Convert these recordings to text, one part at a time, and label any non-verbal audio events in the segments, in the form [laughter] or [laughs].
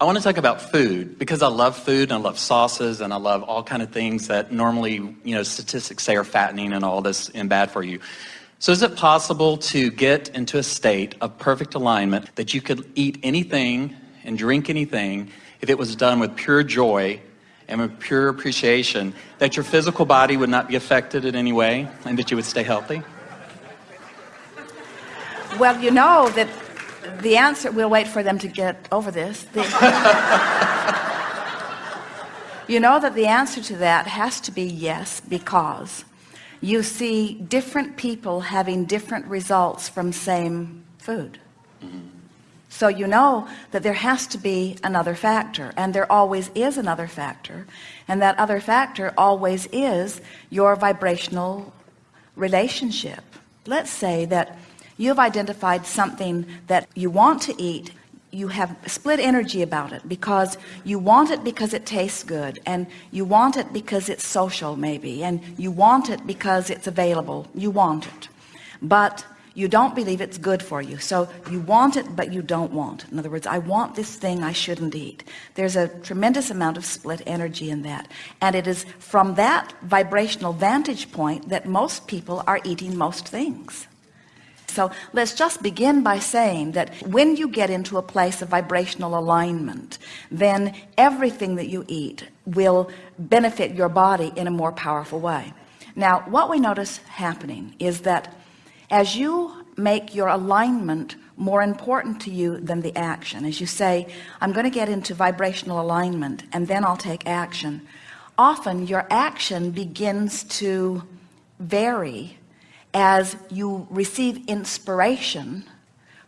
I want to talk about food because I love food and I love sauces and I love all kind of things that normally, you know, statistics say are fattening and all this and bad for you. So is it possible to get into a state of perfect alignment that you could eat anything and drink anything if it was done with pure joy and with pure appreciation that your physical body would not be affected in any way and that you would stay healthy? Well, you know that the answer, we'll wait for them to get over this. The, [laughs] you know that the answer to that has to be yes, because you see different people having different results from same food. So you know that there has to be another factor and there always is another factor. And that other factor always is your vibrational relationship. Let's say that you have identified something that you want to eat. You have split energy about it because you want it because it tastes good and you want it because it's social maybe and you want it because it's available. You want it. But you don't believe it's good for you. So you want it but you don't want in other words I want this thing I shouldn't eat. There's a tremendous amount of split energy in that. And it is from that vibrational vantage point that most people are eating most things so let's just begin by saying that when you get into a place of vibrational alignment, then everything that you eat will benefit your body in a more powerful way. Now, what we notice happening is that as you make your alignment more important to you than the action, as you say, I'm going to get into vibrational alignment and then I'll take action. Often your action begins to vary as you receive inspiration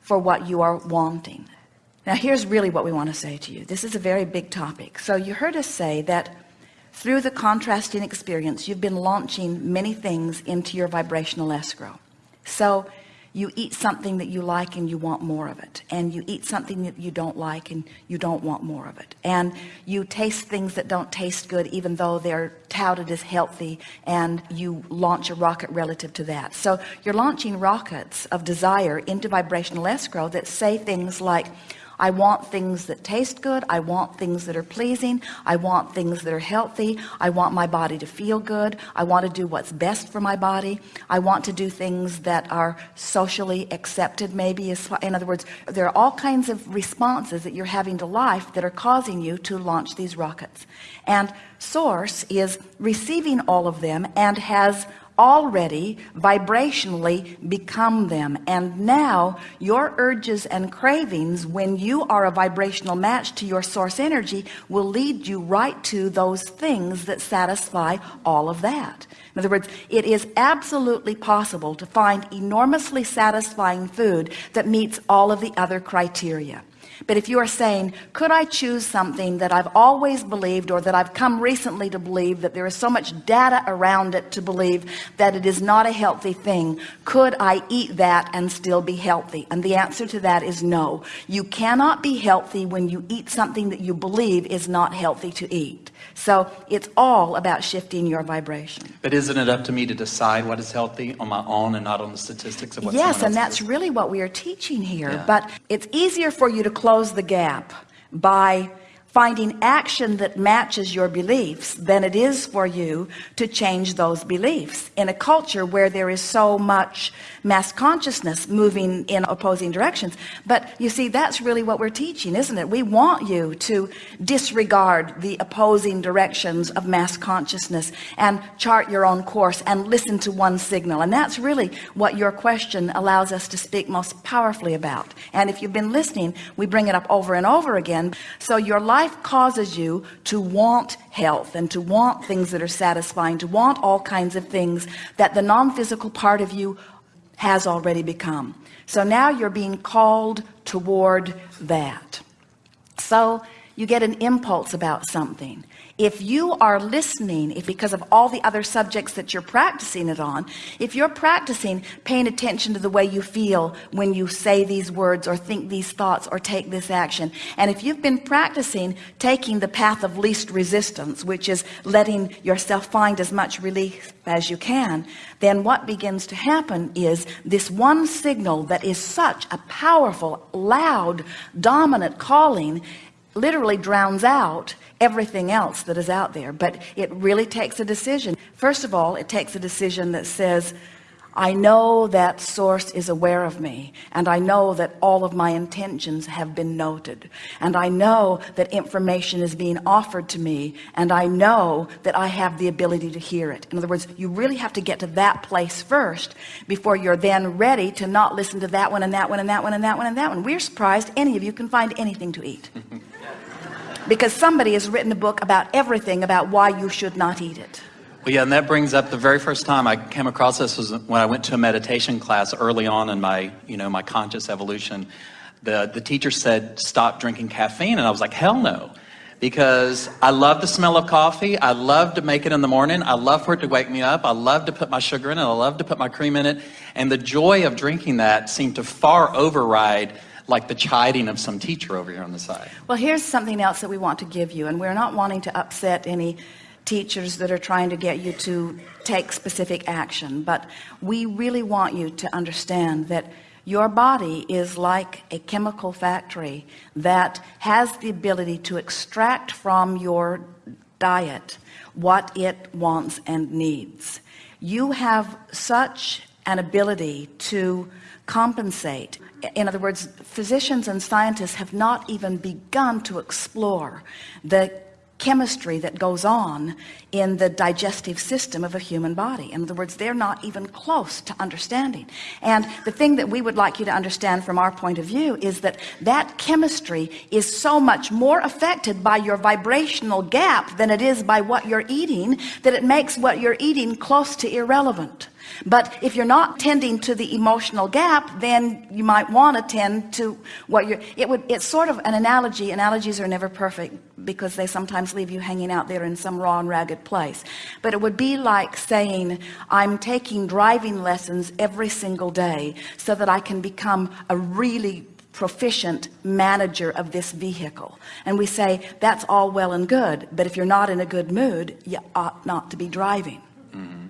for what you are wanting. Now here's really what we want to say to you. This is a very big topic. So you heard us say that through the contrasting experience you've been launching many things into your vibrational escrow. So you eat something that you like and you want more of it. And you eat something that you don't like and you don't want more of it. And you taste things that don't taste good even though they're touted as healthy and you launch a rocket relative to that. So you're launching rockets of desire into vibrational escrow that say things like I want things that taste good. I want things that are pleasing. I want things that are healthy. I want my body to feel good. I want to do what's best for my body. I want to do things that are socially accepted maybe in other words there are all kinds of responses that you're having to life that are causing you to launch these rockets. And source is receiving all of them and has already vibrationally become them. And now your urges and cravings when you are a vibrational match to your source energy will lead you right to those things that satisfy all of that. In other words it is absolutely possible to find enormously satisfying food that meets all of the other criteria but if you are saying could I choose something that I've always believed or that I've come recently to believe that there is so much data around it to believe that it is not a healthy thing could I eat that and still be healthy? And the answer to that is no. You cannot be healthy when you eat something that you believe is not healthy to eat so it's all about shifting your vibration but isn't it up to me to decide what is healthy on my own and not on the statistics of what yes and that's really what we are teaching here yeah. but it's easier for you to close the gap by finding action that matches your beliefs than it is for you to change those beliefs. In a culture where there is so much mass consciousness moving in opposing directions. But you see that's really what we're teaching isn't it? We want you to disregard the opposing directions of mass consciousness and chart your own course and listen to one signal. And that's really what your question allows us to speak most powerfully about. And if you've been listening we bring it up over and over again. So your life life causes you to want health and to want things that are satisfying to want all kinds of things that the non-physical part of you has already become. So now you're being called toward that. So you get an impulse about something. If you are listening if because of all the other subjects that you're practicing it on if you're practicing paying attention to the way you feel when you say these words or think these thoughts or take this action and if you've been practicing taking the path of least resistance which is letting yourself find as much relief as you can then what begins to happen is this one signal that is such a powerful loud dominant calling literally drowns out everything else that is out there. But it really takes a decision. First of all it takes a decision that says I know that source is aware of me and I know that all of my intentions have been noted and I know that information is being offered to me and I know that I have the ability to hear it. In other words you really have to get to that place first before you're then ready to not listen to that one and that one and that one and that one and that one. We're surprised any of you can find anything to eat [laughs] because somebody has written a book about everything about why you should not eat it well, yeah, and that brings up the very first time I came across this was when I went to a meditation class early on in my, you know, my conscious evolution. The, the teacher said, stop drinking caffeine. And I was like, hell no. Because I love the smell of coffee. I love to make it in the morning. I love for it to wake me up. I love to put my sugar in it. I love to put my cream in it. And the joy of drinking that seemed to far override like the chiding of some teacher over here on the side. Well, here's something else that we want to give you. And we're not wanting to upset any teachers that are trying to get you to take specific action but we really want you to understand that your body is like a chemical factory that has the ability to extract from your diet what it wants and needs you have such an ability to compensate. In other words physicians and scientists have not even begun to explore the chemistry that goes on in the digestive system of a human body. In other words they're not even close to understanding. And the thing that we would like you to understand from our point of view is that that chemistry is so much more affected by your vibrational gap than it is by what you're eating that it makes what you're eating close to irrelevant but if you're not tending to the emotional gap then you might want to tend to what you're it would it's sort of an analogy. Analogies are never perfect because they sometimes leave you hanging out there in some raw and ragged place. But it would be like saying I'm taking driving lessons every single day so that I can become a really proficient manager of this vehicle. And we say that's all well and good but if you're not in a good mood you ought not to be driving mm-hmm.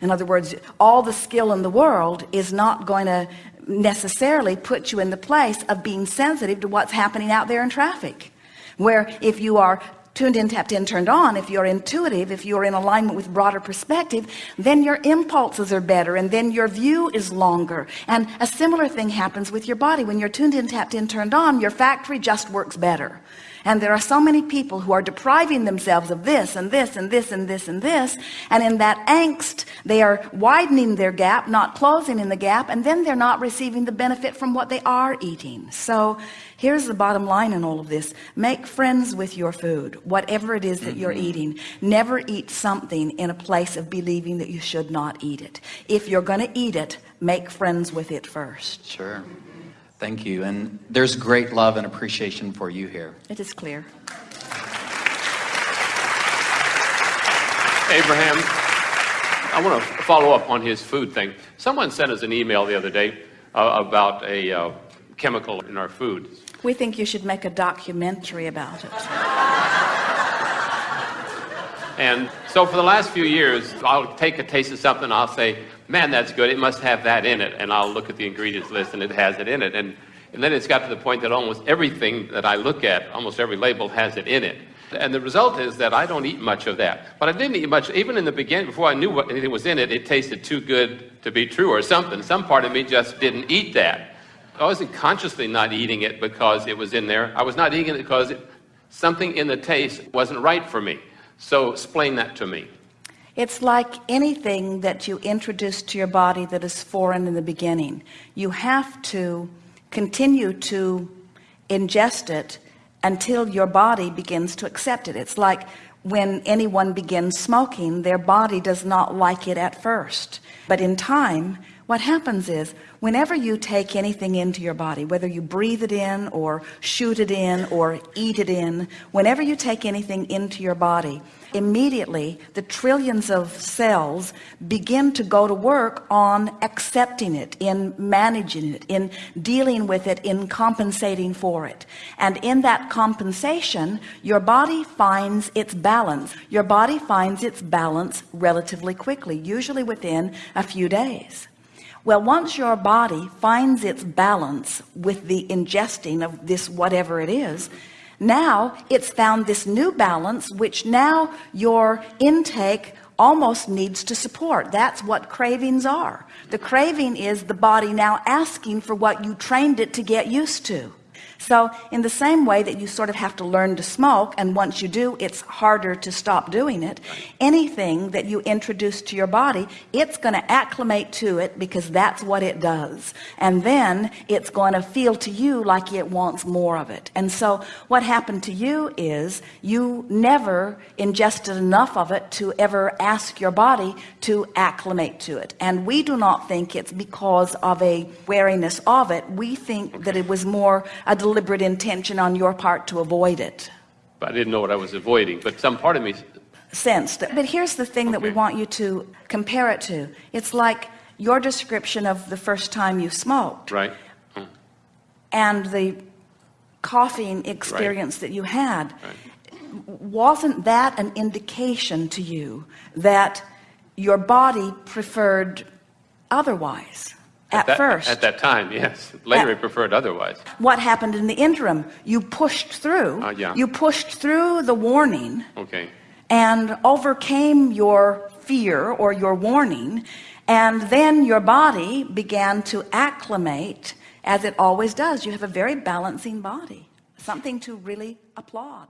In other words all the skill in the world is not going to necessarily put you in the place of being sensitive to what's happening out there in traffic. Where if you are tuned in tapped in turned on if you're intuitive if you're in alignment with broader perspective then your impulses are better and then your view is longer. And a similar thing happens with your body. When you're tuned in tapped in turned on your factory just works better and there are so many people who are depriving themselves of this and this and this and this and this. And in that angst, they are widening their gap, not closing in the gap. And then they're not receiving the benefit from what they are eating. So here's the bottom line in all of this. Make friends with your food, whatever it is that you're mm-hmm. eating. Never eat something in a place of believing that you should not eat it. If you're going to eat it, make friends with it first. Sure. Thank you. And there's great love and appreciation for you here. It is clear. Abraham, I want to follow up on his food thing. Someone sent us an email the other day uh, about a uh, chemical in our food. We think you should make a documentary about it. and so for the last few years, I'll take a taste of something, I'll say, man, that's good. It must have that in it. And I'll look at the ingredients list and it has it in it. And, and then it's got to the point that almost everything that I look at, almost every label has it in it. And the result is that I don't eat much of that. But I didn't eat much, even in the beginning, before I knew what anything was in it, it tasted too good to be true or something. Some part of me just didn't eat that. I wasn't consciously not eating it because it was in there. I was not eating it because it, something in the taste wasn't right for me. So explain that to me. It's like anything that you introduce to your body that is foreign in the beginning. You have to continue to ingest it until your body begins to accept it. It's like when anyone begins smoking, their body does not like it at first. But in time, what happens is whenever you take anything into your body, whether you breathe it in or shoot it in or eat it in, whenever you take anything into your body, immediately the trillions of cells begin to go to work on accepting it in managing it in dealing with it in compensating for it. And in that compensation your body finds its balance. Your body finds its balance relatively quickly usually within a few days well once your body finds its balance with the ingesting of this whatever it is now it's found this new balance which now your intake almost needs to support. That's what cravings are. The craving is the body now asking for what you trained it to get used to so in the same way that you sort of have to learn to smoke and once you do it's harder to stop doing it anything that you introduce to your body it's going to acclimate to it because that's what it does. And then it's going to feel to you like it wants more of it. And so what happened to you is you never ingested enough of it to ever ask your body to acclimate to it. And we do not think it's because of a wariness of it. We think that it was more a deliberate intention on your part to avoid it. But I didn't know what I was avoiding. But some part of me, sensed but here's the thing that we want you to compare it to. It's like your description of the first time you smoked. Right? Mm, and the coughing experience that you had. Right. wasn't that an indication to you that your body preferred otherwise at, that, first At that time, yes. Later, At- I preferred otherwise. what happened in the interim you pushed through Uh, yeah. you pushed through the warning Okay. and overcame your fear or your warning and then your body began to acclimate as it always does you have a very balancing body something to really applaud